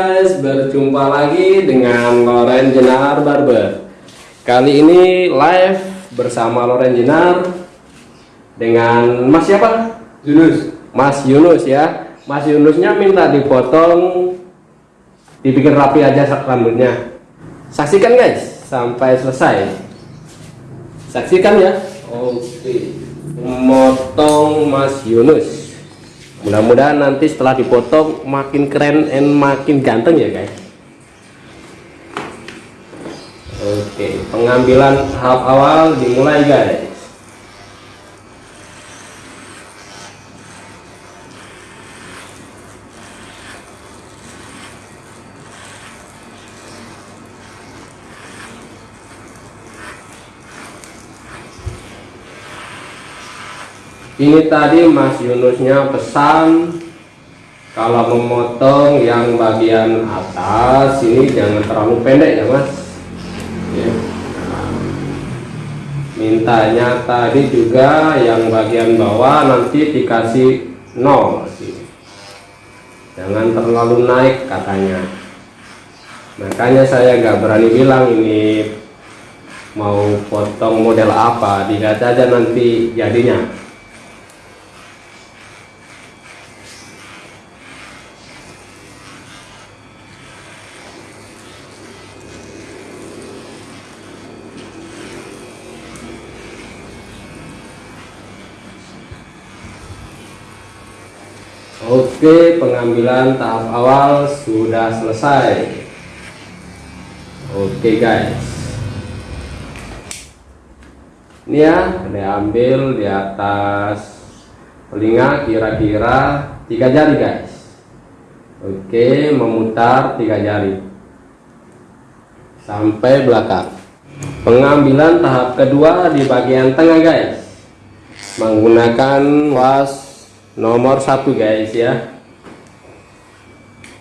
guys, berjumpa lagi dengan Loren Jenar Barber. Kali ini live bersama Loren Jenar Dengan Mas siapa? Yunus. Mas Yunus ya. Mas Yunusnya minta dipotong Dibikin rapi aja rambutnya. Saksikan guys, sampai selesai. Saksikan ya. Oke. Memotong Mas Yunus mudah-mudahan nanti setelah dipotong makin keren dan makin ganteng ya guys. Oke pengambilan tahap awal dimulai guys ini tadi Mas Yunusnya pesan kalau memotong yang bagian atas ini jangan terlalu pendek ya Mas. Ya. mintanya tadi juga yang bagian bawah nanti dikasih nol jangan terlalu naik katanya. Makanya saya nggak berani bilang ini mau potong model apa dilihat aja nanti jadinya Oke pengambilan tahap awal sudah selesai. Oke guys. Ini ya diambil di atas telinga kira-kira tiga jari guys. Oke memutar tiga jari. Sampai belakang. Pengambilan tahap kedua di bagian tengah guys. Menggunakan was nomor satu guys ya.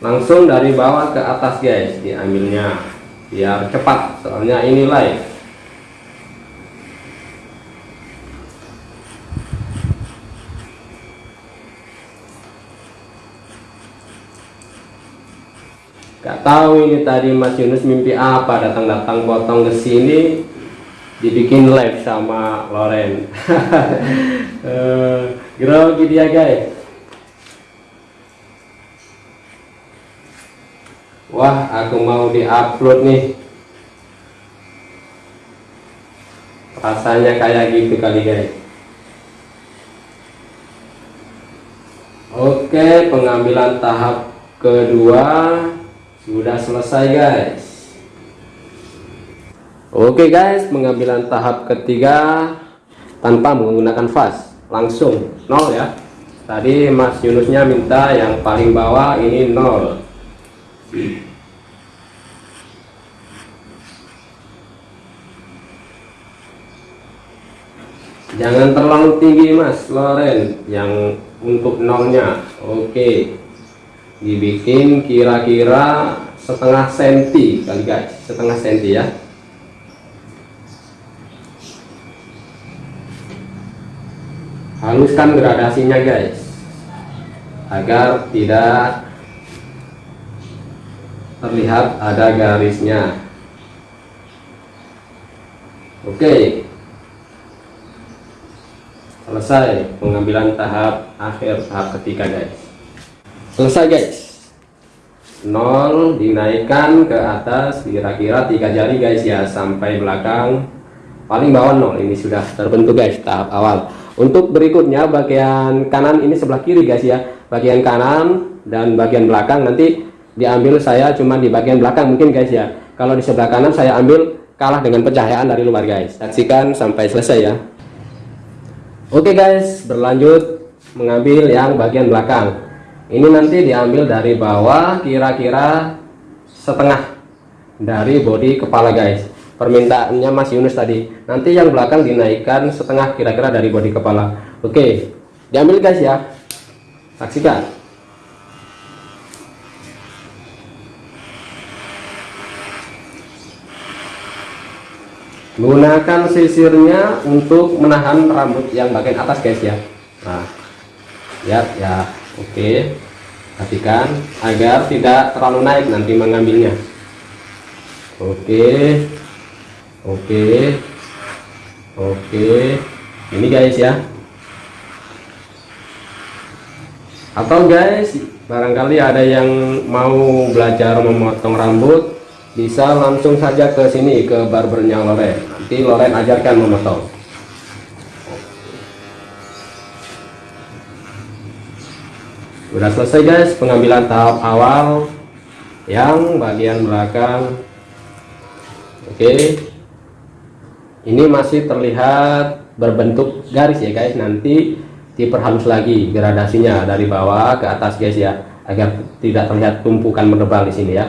Langsung dari bawah ke atas guys diambilnya biar cepat. Soalnya ini live. Gak tahu ini tadi Mas Yunus mimpi apa datang-datang potong ke sini dibikin live sama Loren. Uh, grogi dia guys wah aku mau diupload nih. Rasanya kayak gitu kali guys. Oke pengambilan tahap kedua sudah selesai guys. Oke guys pengambilan tahap ketiga tanpa menggunakan vas langsung nol ya. Tadi Mas Yunusnya minta yang paling bawah ini nol. Jangan terlalu tinggi Mas Loren. Yang untuk nolnya Oke. Dibikin kira-kira setengah senti kali guys. Setengah senti ya haluskan gradasinya guys. Agar tidak terlihat ada garisnya. Oke. Selesai pengambilan tahap akhir tahap ketiga guys. Selesai guys. Nol dinaikkan ke atas kira-kira tiga jari guys ya sampai belakang. Paling bawah nol ini sudah terbentuk guys tahap awal untuk berikutnya bagian kanan ini sebelah kiri guys ya. Bagian kanan dan bagian belakang. Nanti diambil saya cuma di bagian belakang mungkin guys ya. Kalau di sebelah kanan saya ambil kalah dengan pencahayaan dari luar guys. Saksikan sampai selesai ya. Oke guys berlanjut mengambil yang bagian belakang. Ini nanti diambil dari bawah kira-kira setengah dari bodi kepala guys permintaannya Mas Yunus tadi. Nanti yang belakang dinaikkan setengah kira-kira dari bodi kepala. Oke diambil guys ya. Saksikan. Gunakan sisirnya untuk menahan rambut yang bagian atas guys ya. Nah ya ya. Oke perhatikan agar tidak terlalu naik nanti mengambilnya. Oke oke. Oke. Ini guys ya. Atau guys barangkali ada yang mau belajar memotong rambut bisa langsung saja ke sini ke barbernya Loren. Nanti Loren ajarkan memotong. Sudah selesai guys pengambilan tahap awal yang bagian belakang. Oke. Ini masih terlihat berbentuk garis ya guys. Nanti diperhalus lagi gradasinya dari bawah ke atas guys ya agar tidak terlihat tumpukan menebal di sini ya.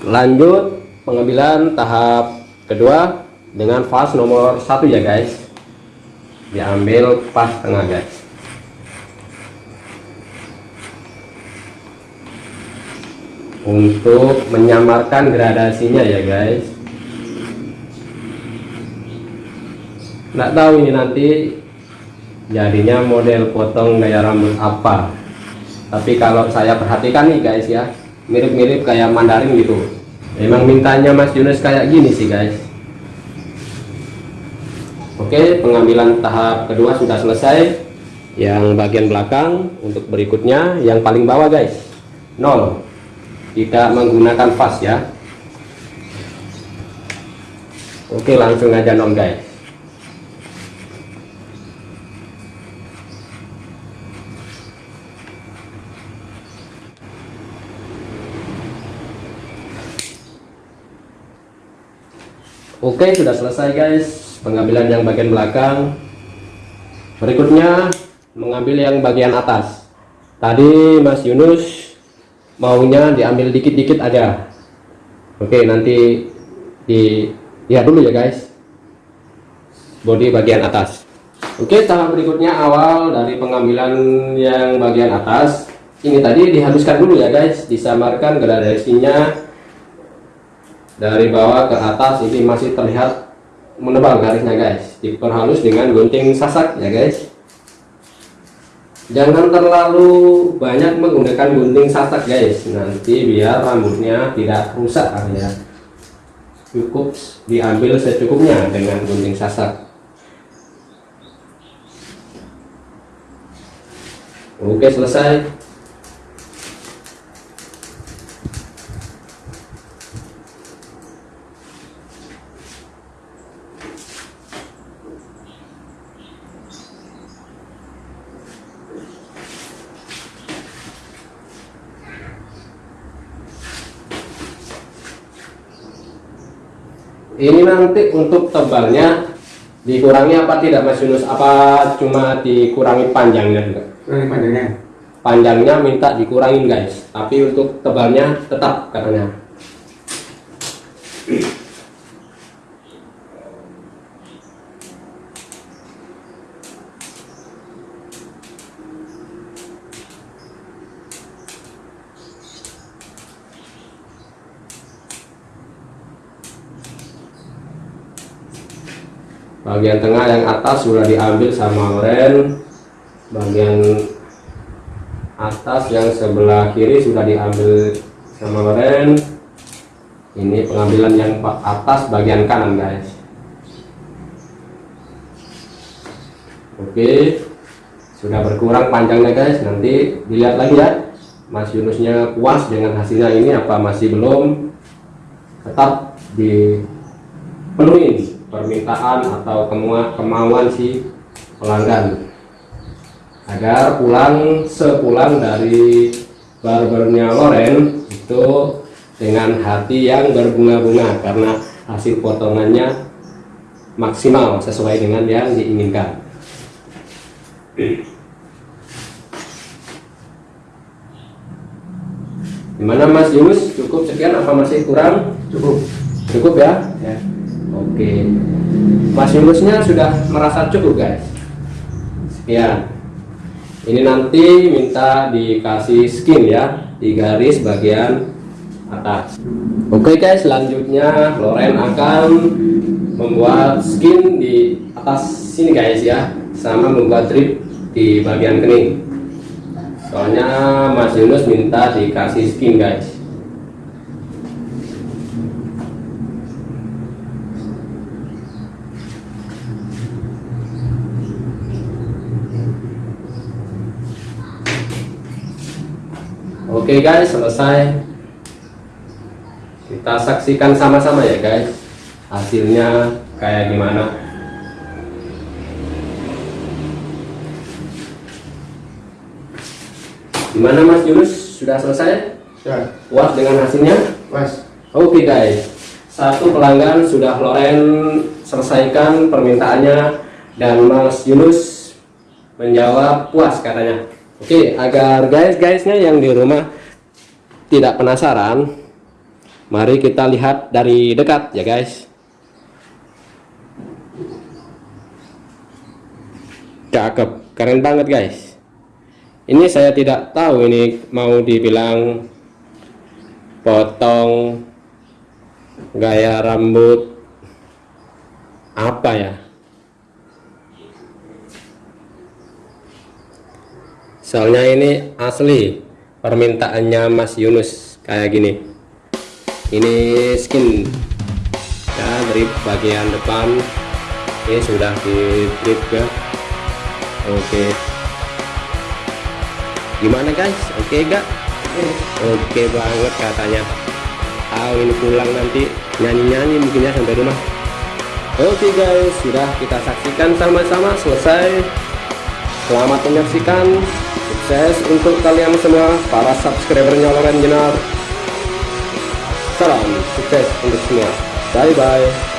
Lanjut pengambilan tahap kedua dengan fast nomor satu ya guys diambil pas tengah guys untuk menyamarkan gradasinya ya guys. Nggak tahu ini nanti jadinya model potong gaya rambut apa. Tapi kalau saya perhatikan nih guys ya mirip-mirip kayak Mandarin gitu. Memang mintanya Mas Yunus kayak gini sih guys. Oke pengambilan tahap kedua sudah selesai. Yang bagian belakang untuk berikutnya yang paling bawah guys nol tidak menggunakan fast ya. Oke langsung aja nol guys Oke sudah selesai guys. Pengambilan yang bagian belakang. Berikutnya mengambil yang bagian atas. Tadi Mas Yunus maunya diambil dikit-dikit aja. Oke nanti di lihat dulu ya guys. Body bagian atas. Oke tahap berikutnya awal dari pengambilan yang bagian atas. Ini tadi dihaluskan dulu ya guys. Disamarkan gradasinya. Dari bawah ke atas ini masih terlihat menebal garisnya guys. Diperhalus dengan gunting sasak ya guys jangan terlalu banyak menggunakan gunting sasak guys. Nanti biar rambutnya tidak rusak ya. Cukup diambil secukupnya dengan gunting sasak oke selesai ini nanti untuk tebalnya dikurangi apa tidak Mas Yunus? Apa cuma dikurangi panjangnya juga? Kurangi panjangnya. Panjangnya minta dikurangin guys. Tapi untuk tebalnya tetap katanya bagian tengah yang atas sudah diambil sama Loren bagian atas yang sebelah kiri sudah diambil sama Loren ini pengambilan yang atas bagian kanan guys. Oke. Sudah berkurang panjangnya guys. Nanti dilihat lagi ya. Mas Yunusnya puas dengan hasilnya ini apa masih belum? Tetap dipenuhi permintaan atau kemauan si pelanggan. Agar pulang sepulang dari barbernya Loren itu dengan hati yang berbunga-bunga karena hasil potongannya maksimal sesuai dengan yang diinginkan. Gimana Mas Yunus? Cukup sekian apa masih kurang? Cukup. Cukup ya, ya. Oke. Mas Yulusnya sudah merasa cukup guys? Sekian. Ini nanti minta dikasih skin ya Di garis bagian atas. Oke guys selanjutnya Loren akan membuat skin di atas sini guys ya Sama membuat drip di bagian kening. Soalnya Mas Yunus minta dikasih skin guys Oke guys selesai. Kita saksikan sama-sama ya guys. Hasilnya kayak gimana? Gimana Mas Yunus? Sudah selesai? Sudah. puas dengan hasilnya? Mas. Oke guys. Satu pelanggan sudah Loren selesaikan permintaannya dan Mas Yunus menjawab puas katanya Oke agar guys-guysnya yang di rumah tidak penasaran mari kita lihat dari dekat ya guys. Cakep keren banget guys. Ini saya tidak tahu ini mau dibilang potong gaya rambut apa ya soalnya ini asli permintaannya Mas Yunus kayak gini. Ini skin. Ya dari bagian depan. Ini sudah di drip ya. Oke. Gimana guys? Oke gak? Oke banget katanya. Ah ini pulang nanti nyanyi-nyanyi mungkin ya sampai rumah. Oke guys. Sudah kita saksikan sama-sama. Selesai. Selamat menyaksikan sukses untuk kalian semua para subscribernya Loren Jenar. Salam sukses untuk semua. Bye bye